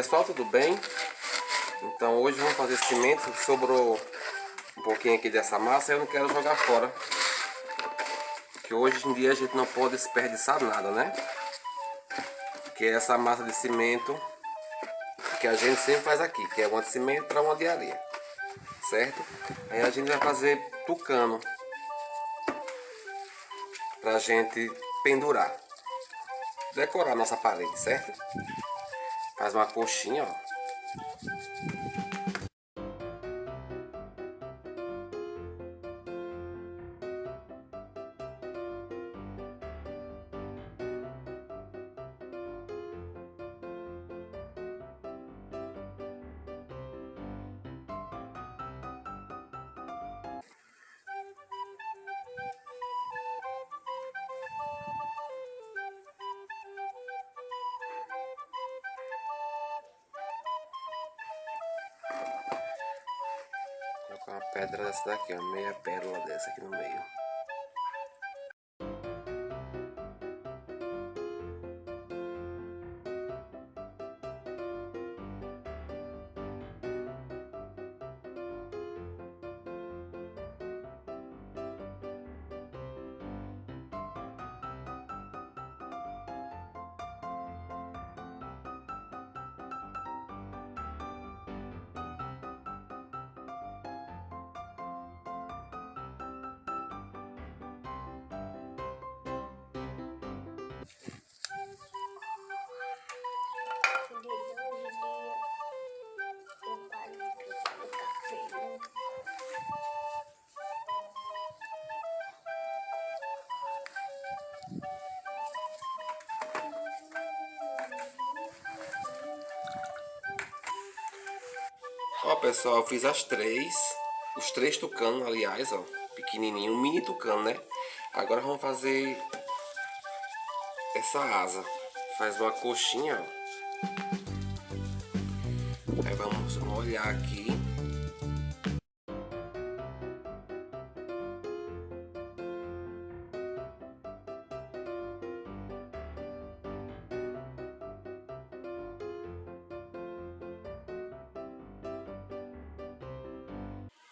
Pessoal, tudo bem? Então hoje vamos fazer cimento, sobrou um pouquinho aqui dessa massa, eu não quero jogar fora. Que hoje em dia a gente não pode desperdiçar nada, né? Que é essa massa de cimento que a gente sempre faz aqui, que é uma de cimento para uma de areia. Certo? Aí a gente vai fazer tucano pra gente pendurar. Decorar nossa parede, certo? Faz uma coxinha, ó. Uma pedra dessa daqui, ó, meia pérola dessa aqui no meio. Ó pessoal, eu fiz as três, os três tucanos aliás, ó, pequenininho, um mini tucano, né? Agora vamos fazer essa asa. Faz uma coxinha, ó. Aí vamos molhar aqui.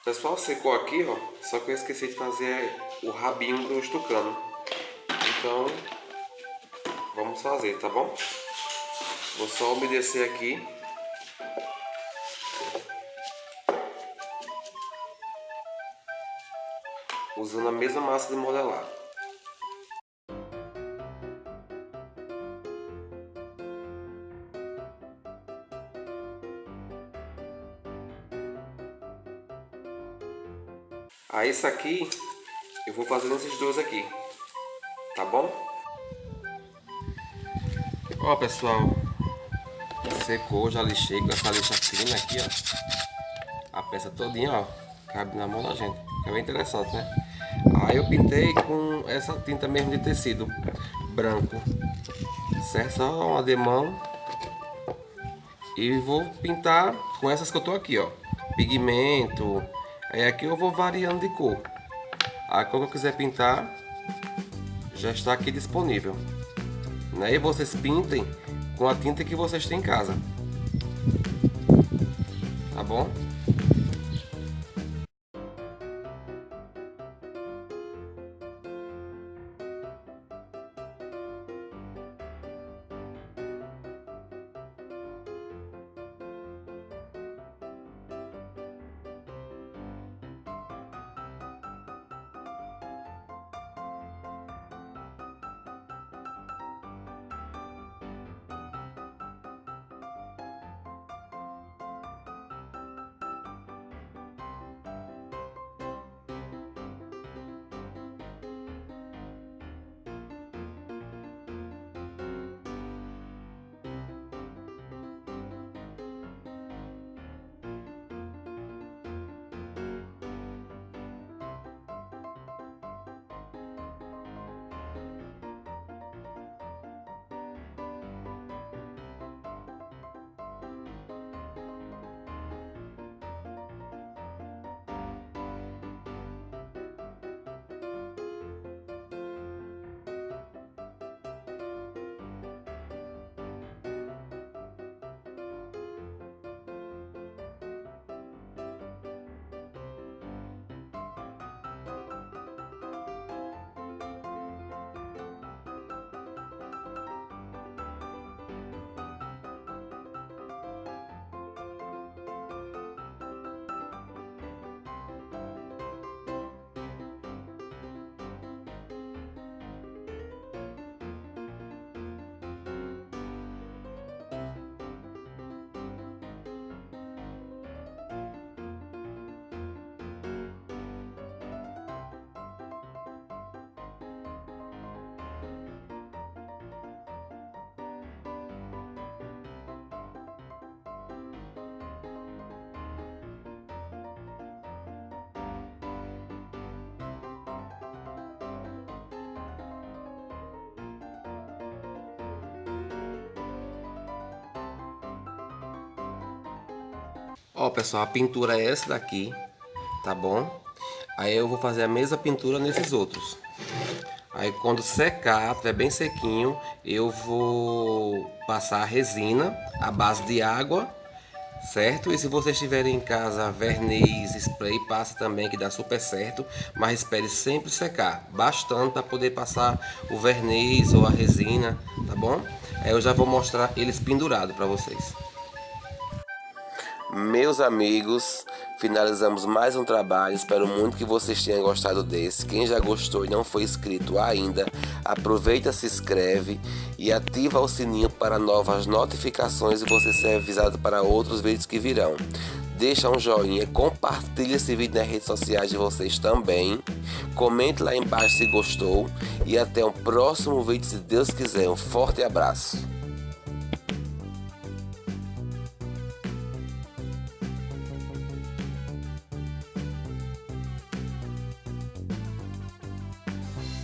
Pessoal, secou aqui, ó. Só que eu esqueci de fazer o rabinho do estucano. Então, vamos fazer, tá bom? Vou só umedecer aqui. Usando a mesma massa de modelar. Aí isso aqui eu vou fazer nesses dois aqui, tá bom? Ó pessoal, secou, já lixei com essa lixa fina aqui, ó. A peça todinha, ó, cabe na mão da gente, é bem interessante, né? Aí eu pintei com essa tinta mesmo de tecido branco, certo? Só uma demão e vou pintar com essas que eu tô aqui, ó. Pigmento, Aí aqui eu vou variando de cor. A cor que eu quiser pintar já está aqui disponível. Né? E vocês pintem com a tinta que vocês têm em casa. Tá bom? Ó, pessoal, a pintura é essa daqui, tá bom? Aí eu vou fazer a mesma pintura nesses outros. Aí quando secar, tiver bem sequinho, eu vou passar a resina à base de água, certo? E se vocês tiverem em casa verniz, spray, passa também que dá super certo, mas espere sempre secar, bastante para poder passar o verniz ou a resina, tá bom? Aí eu já vou mostrar eles pendurados para vocês. Meus amigos, finalizamos mais um trabalho. Espero muito que vocês tenham gostado desse. Quem já gostou e não foi inscrito ainda, aproveita, se inscreve e ativa o sininho para novas notificações e você ser avisado para outros vídeos que virão. Deixa um joinha, compartilhe esse vídeo nas redes sociais de vocês também. Comente lá embaixo se gostou e até o próximo vídeo se Deus quiser. Um forte abraço.